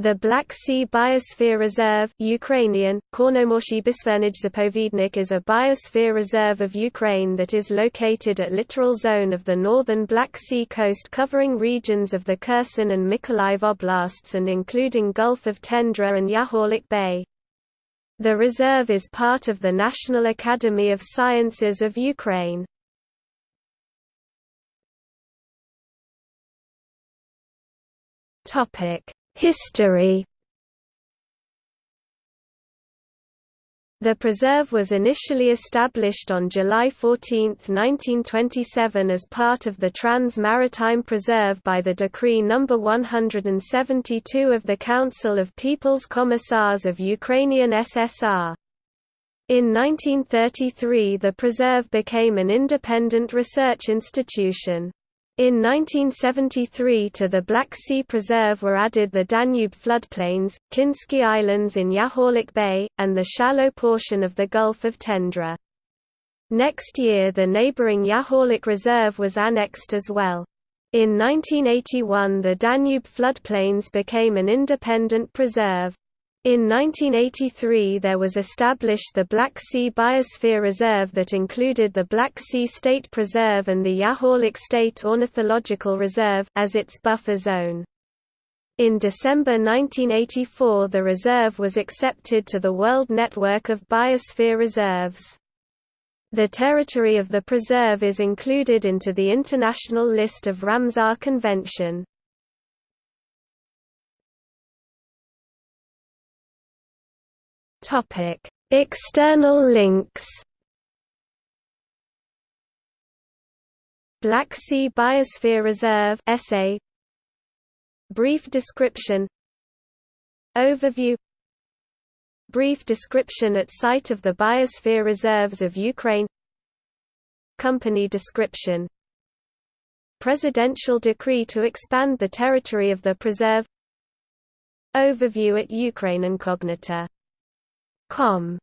The Black Sea Biosphere Reserve Ukrainian, Zapovednik is a biosphere reserve of Ukraine that is located at littoral zone of the northern Black Sea coast covering regions of the Kherson and Mykolaiv oblasts and including Gulf of Tendra and Yahorlik Bay. The reserve is part of the National Academy of Sciences of Ukraine. Topic History The preserve was initially established on July 14, 1927 as part of the Trans-Maritime Preserve by the Decree No. 172 of the Council of People's Commissars of Ukrainian SSR. In 1933 the preserve became an independent research institution. In 1973 to the Black Sea Preserve were added the Danube floodplains, Kinsky Islands in Yahorlik Bay, and the shallow portion of the Gulf of Tendra. Next year the neighboring Yahorlik Reserve was annexed as well. In 1981 the Danube floodplains became an independent preserve. In 1983 there was established the Black Sea Biosphere Reserve that included the Black Sea State Preserve and the Yahorlik State Ornithological Reserve as its buffer zone. In December 1984 the reserve was accepted to the World Network of Biosphere Reserves. The territory of the preserve is included into the International List of Ramsar Convention. Topic: External links. Black Sea Biosphere Reserve essay. Brief description. Overview. Brief description at site of the Biosphere Reserves of Ukraine. Company description. Presidential decree to expand the territory of the preserve. Overview at Ukraine Incognita com